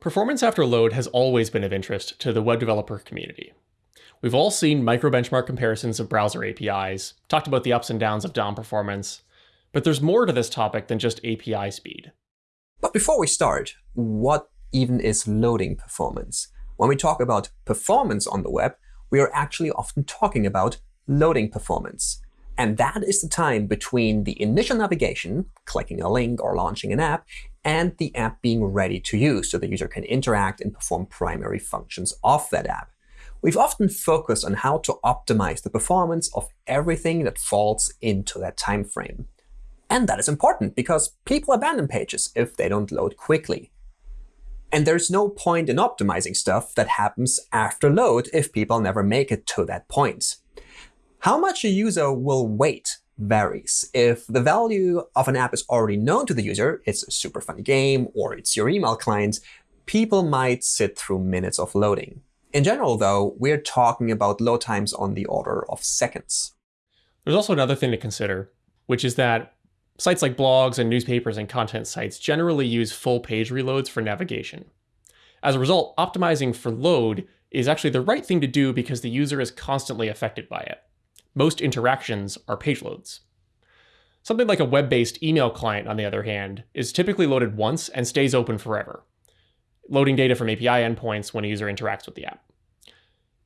Performance after load has always been of interest to the web developer community. We've all seen micro-benchmark comparisons of browser APIs, talked about the ups and downs of DOM performance, but there's more to this topic than just API speed. But before we start, what even is loading performance? When we talk about performance on the web, we are actually often talking about loading performance. And that is the time between the initial navigation, clicking a link or launching an app, and the app being ready to use so the user can interact and perform primary functions of that app. We've often focused on how to optimize the performance of everything that falls into that time frame. And that is important because people abandon pages if they don't load quickly. And there's no point in optimizing stuff that happens after load if people never make it to that point. How much a user will wait varies. If the value of an app is already known to the user, it's a super funny game, or it's your email client, people might sit through minutes of loading. In general, though, we're talking about load times on the order of seconds. There's also another thing to consider, which is that sites like blogs and newspapers and content sites generally use full page reloads for navigation. As a result, optimizing for load is actually the right thing to do because the user is constantly affected by it. Most interactions are page loads. Something like a web-based email client, on the other hand, is typically loaded once and stays open forever, loading data from API endpoints when a user interacts with the app.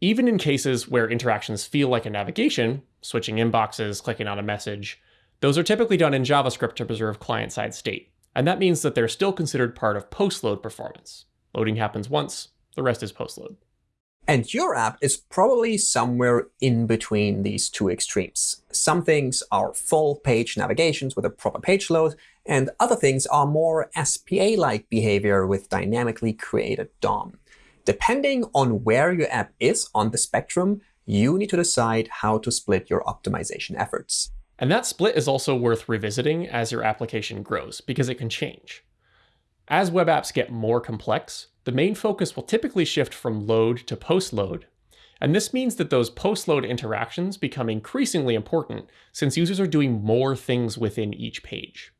Even in cases where interactions feel like a navigation, switching inboxes, clicking on a message, those are typically done in JavaScript to preserve client-side state, and that means that they're still considered part of post-load performance. Loading happens once, the rest is post-load. And your app is probably somewhere in between these two extremes. Some things are full page navigations with a proper page load, and other things are more SPA-like behavior with dynamically created DOM. Depending on where your app is on the spectrum, you need to decide how to split your optimization efforts. And that split is also worth revisiting as your application grows, because it can change. As web apps get more complex, the main focus will typically shift from load to post-load. And this means that those post-load interactions become increasingly important since users are doing more things within each page.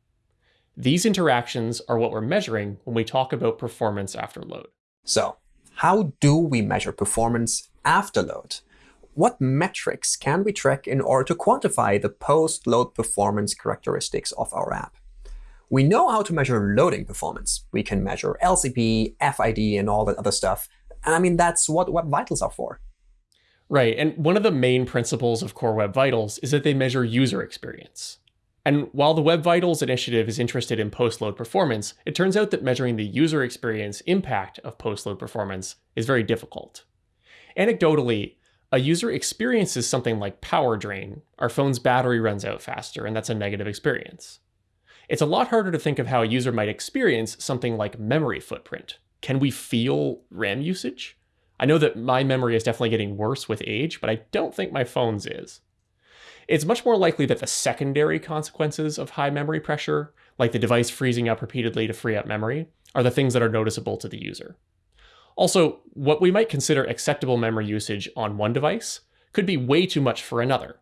These interactions are what we're measuring when we talk about performance after load. So how do we measure performance after load? What metrics can we track in order to quantify the post-load performance characteristics of our app? We know how to measure loading performance. We can measure LCP, FID, and all that other stuff. And I mean, that's what Web Vitals are for. Right. And one of the main principles of Core Web Vitals is that they measure user experience. And while the Web Vitals initiative is interested in post-load performance, it turns out that measuring the user experience impact of post-load performance is very difficult. Anecdotally, a user experiences something like power drain. Our phone's battery runs out faster, and that's a negative experience. It's a lot harder to think of how a user might experience something like memory footprint. Can we feel RAM usage? I know that my memory is definitely getting worse with age, but I don't think my phone's is. It's much more likely that the secondary consequences of high memory pressure, like the device freezing up repeatedly to free up memory, are the things that are noticeable to the user. Also, what we might consider acceptable memory usage on one device could be way too much for another,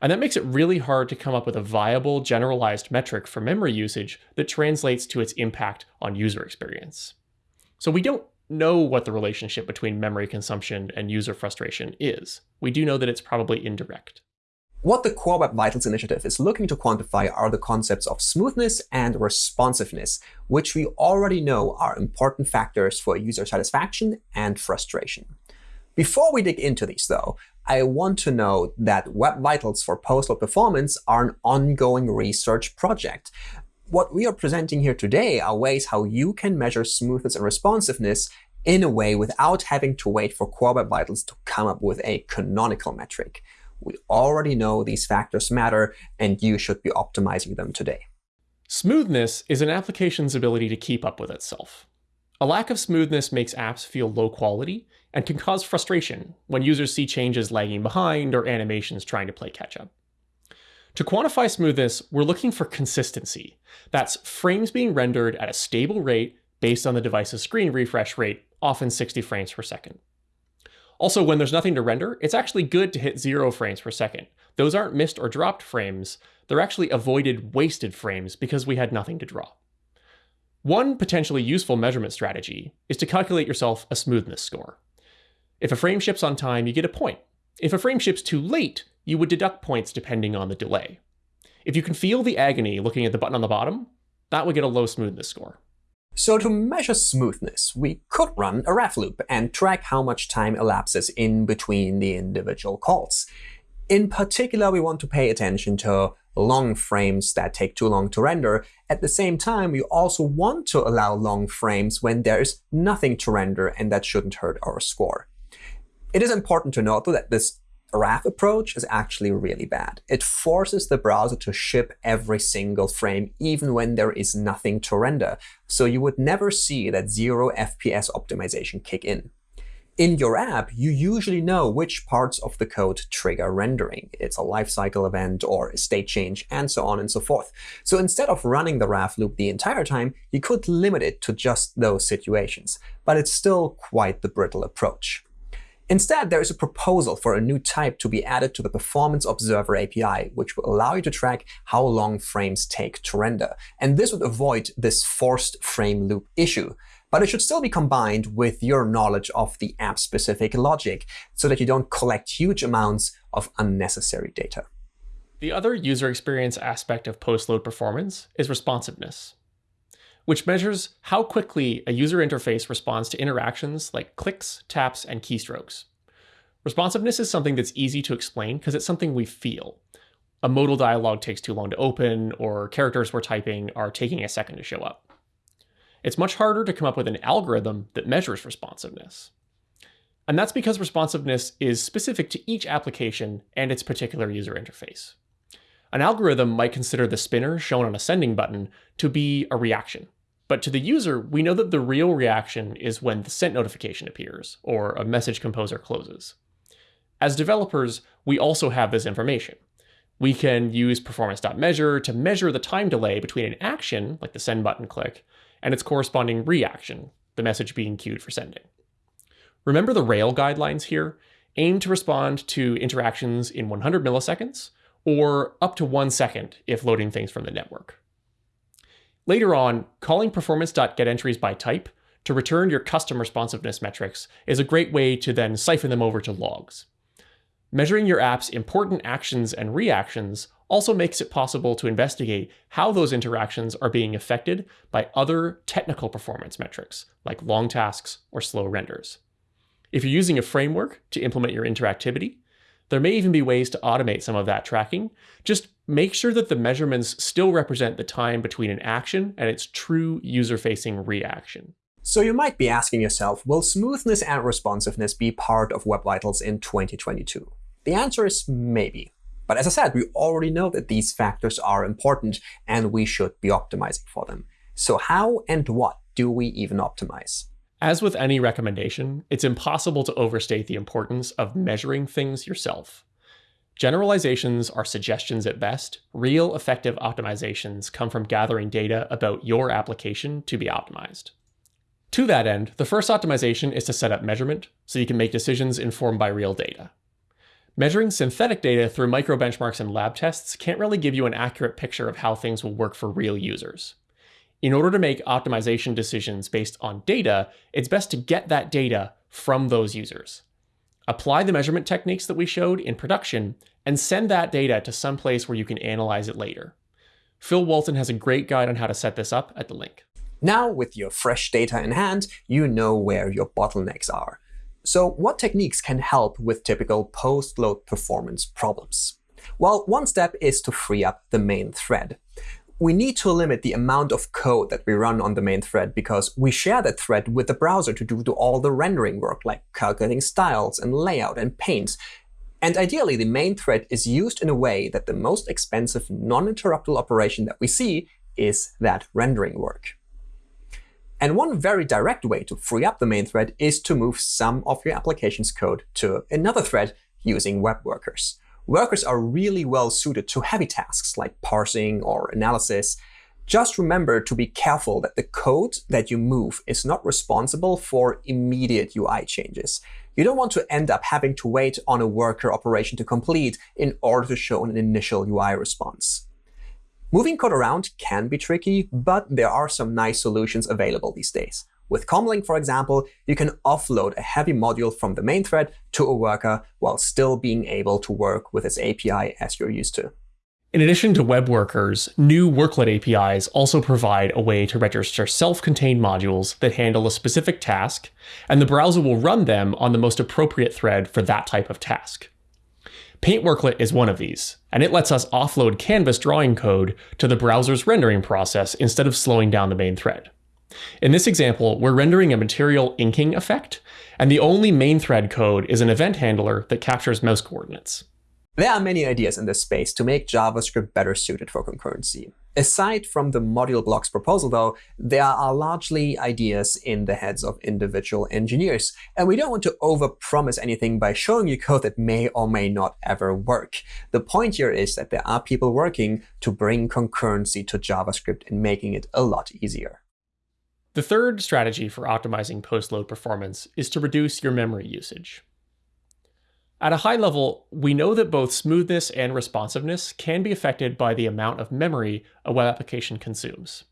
and that makes it really hard to come up with a viable generalized metric for memory usage that translates to its impact on user experience. So we don't know what the relationship between memory consumption and user frustration is. We do know that it's probably indirect. What the Core Web Vitals initiative is looking to quantify are the concepts of smoothness and responsiveness, which we already know are important factors for user satisfaction and frustration. Before we dig into these, though, I want to note that Web Vitals for Post-Load Performance are an ongoing research project. What we are presenting here today are ways how you can measure smoothness and responsiveness in a way without having to wait for Core Web Vitals to come up with a canonical metric. We already know these factors matter, and you should be optimizing them today. Smoothness is an application's ability to keep up with itself. A lack of smoothness makes apps feel low quality and can cause frustration when users see changes lagging behind or animations trying to play catch up. To quantify smoothness, we're looking for consistency. That's frames being rendered at a stable rate based on the device's screen refresh rate, often 60 frames per second. Also, when there's nothing to render, it's actually good to hit zero frames per second. Those aren't missed or dropped frames, they're actually avoided wasted frames because we had nothing to draw. One potentially useful measurement strategy is to calculate yourself a smoothness score. If a frame ships on time, you get a point. If a frame ships too late, you would deduct points depending on the delay. If you can feel the agony looking at the button on the bottom, that would get a low smoothness score. So to measure smoothness, we could run a RAF loop and track how much time elapses in between the individual calls. In particular, we want to pay attention to long frames that take too long to render. At the same time, we also want to allow long frames when there's nothing to render, and that shouldn't hurt our score. It is important to note, though, that this RAF approach is actually really bad. It forces the browser to ship every single frame, even when there is nothing to render. So you would never see that zero FPS optimization kick in. In your app, you usually know which parts of the code trigger rendering. It's a lifecycle event or a state change, and so on and so forth. So instead of running the RAF loop the entire time, you could limit it to just those situations. But it's still quite the brittle approach. Instead, there is a proposal for a new type to be added to the Performance Observer API, which will allow you to track how long frames take to render. And this would avoid this forced frame loop issue. But it should still be combined with your knowledge of the app-specific logic so that you don't collect huge amounts of unnecessary data. The other user experience aspect of post-load performance is responsiveness which measures how quickly a user interface responds to interactions like clicks, taps, and keystrokes. Responsiveness is something that's easy to explain because it's something we feel. A modal dialog takes too long to open, or characters we're typing are taking a second to show up. It's much harder to come up with an algorithm that measures responsiveness. And that's because responsiveness is specific to each application and its particular user interface. An algorithm might consider the spinner shown on a sending button to be a reaction, but to the user, we know that the real reaction is when the sent notification appears or a message composer closes. As developers, we also have this information. We can use performance.measure to measure the time delay between an action, like the send button click, and its corresponding reaction, the message being queued for sending. Remember the Rail guidelines here? Aim to respond to interactions in 100 milliseconds, or up to one second if loading things from the network. Later on, calling performance.getEntries by type to return your custom responsiveness metrics is a great way to then siphon them over to logs. Measuring your app's important actions and reactions also makes it possible to investigate how those interactions are being affected by other technical performance metrics, like long tasks or slow renders. If you're using a framework to implement your interactivity, there may even be ways to automate some of that tracking. Just make sure that the measurements still represent the time between an action and its true user-facing reaction. So you might be asking yourself, will smoothness and responsiveness be part of Web Vitals in 2022? The answer is maybe. But as I said, we already know that these factors are important and we should be optimizing for them. So how and what do we even optimize? As with any recommendation, it's impossible to overstate the importance of measuring things yourself. Generalizations are suggestions at best. Real effective optimizations come from gathering data about your application to be optimized. To that end, the first optimization is to set up measurement so you can make decisions informed by real data. Measuring synthetic data through micro benchmarks and lab tests can't really give you an accurate picture of how things will work for real users. In order to make optimization decisions based on data, it's best to get that data from those users. Apply the measurement techniques that we showed in production and send that data to some place where you can analyze it later. Phil Walton has a great guide on how to set this up at the link. Now, with your fresh data in hand, you know where your bottlenecks are. So what techniques can help with typical post-load performance problems? Well, one step is to free up the main thread we need to limit the amount of code that we run on the main thread because we share that thread with the browser to do all the rendering work, like calculating styles and layout and paints. And ideally, the main thread is used in a way that the most expensive non-interruptible operation that we see is that rendering work. And one very direct way to free up the main thread is to move some of your application's code to another thread using web workers workers are really well suited to heavy tasks like parsing or analysis. Just remember to be careful that the code that you move is not responsible for immediate UI changes. You don't want to end up having to wait on a worker operation to complete in order to show an initial UI response. Moving code around can be tricky, but there are some nice solutions available these days. With Comlink, for example, you can offload a heavy module from the main thread to a worker while still being able to work with its API as you're used to. In addition to web workers, new worklet APIs also provide a way to register self-contained modules that handle a specific task, and the browser will run them on the most appropriate thread for that type of task. Paint Worklet is one of these, and it lets us offload canvas drawing code to the browser's rendering process instead of slowing down the main thread. In this example, we're rendering a material inking effect, and the only main thread code is an event handler that captures mouse coordinates. There are many ideas in this space to make JavaScript better suited for concurrency. Aside from the module blocks proposal, though, there are largely ideas in the heads of individual engineers. And we don't want to overpromise anything by showing you code that may or may not ever work. The point here is that there are people working to bring concurrency to JavaScript and making it a lot easier. The third strategy for optimizing post-load performance is to reduce your memory usage. At a high level, we know that both smoothness and responsiveness can be affected by the amount of memory a web application consumes.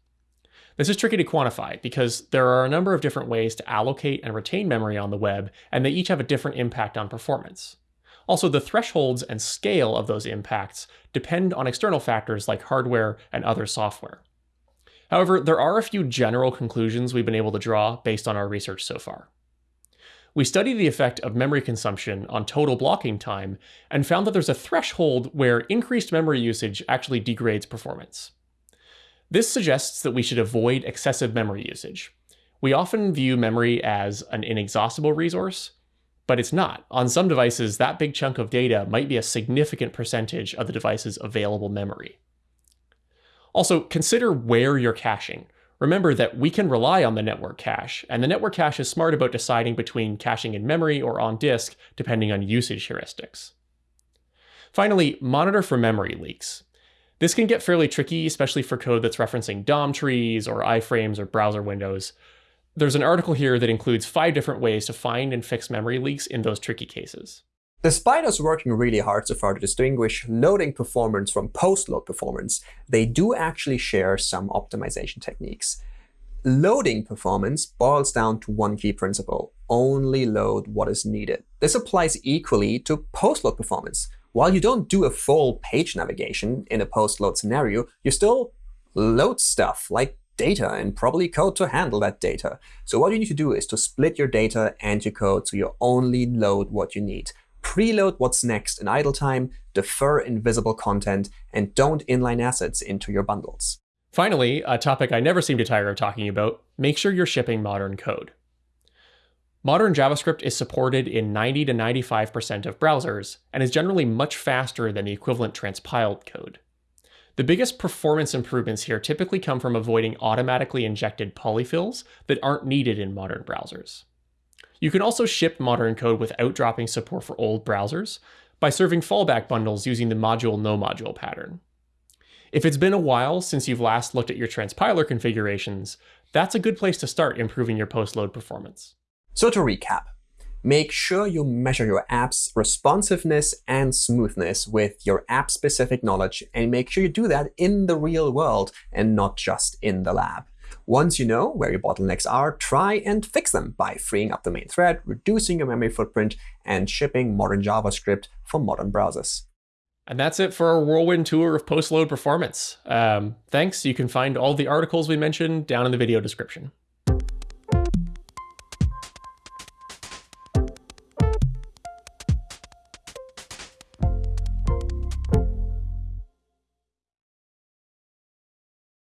This is tricky to quantify because there are a number of different ways to allocate and retain memory on the web, and they each have a different impact on performance. Also, the thresholds and scale of those impacts depend on external factors like hardware and other software. However, there are a few general conclusions we've been able to draw based on our research so far. We studied the effect of memory consumption on total blocking time and found that there's a threshold where increased memory usage actually degrades performance. This suggests that we should avoid excessive memory usage. We often view memory as an inexhaustible resource, but it's not. On some devices, that big chunk of data might be a significant percentage of the device's available memory. Also, consider where you're caching. Remember that we can rely on the network cache, and the network cache is smart about deciding between caching in memory or on disk, depending on usage heuristics. Finally, monitor for memory leaks. This can get fairly tricky, especially for code that's referencing DOM trees or iframes or browser windows. There's an article here that includes five different ways to find and fix memory leaks in those tricky cases. Despite us working really hard so far to distinguish loading performance from post-load performance, they do actually share some optimization techniques. Loading performance boils down to one key principle. Only load what is needed. This applies equally to post-load performance. While you don't do a full page navigation in a post-load scenario, you still load stuff like data and probably code to handle that data. So what you need to do is to split your data and your code so you only load what you need preload what's next in idle time, defer invisible content, and don't inline assets into your bundles. Finally, a topic I never seem to tire of talking about, make sure you're shipping modern code. Modern JavaScript is supported in 90 to 95% of browsers and is generally much faster than the equivalent transpiled code. The biggest performance improvements here typically come from avoiding automatically injected polyfills that aren't needed in modern browsers. You can also ship modern code without dropping support for old browsers by serving fallback bundles using the module no module pattern. If it's been a while since you've last looked at your transpiler configurations, that's a good place to start improving your post-load performance. So to recap, make sure you measure your app's responsiveness and smoothness with your app-specific knowledge, and make sure you do that in the real world and not just in the lab. Once you know where your bottlenecks are, try and fix them by freeing up the main thread, reducing your memory footprint, and shipping modern JavaScript for modern browsers. And that's it for our whirlwind tour of post-load performance. Um, thanks. You can find all the articles we mentioned down in the video description.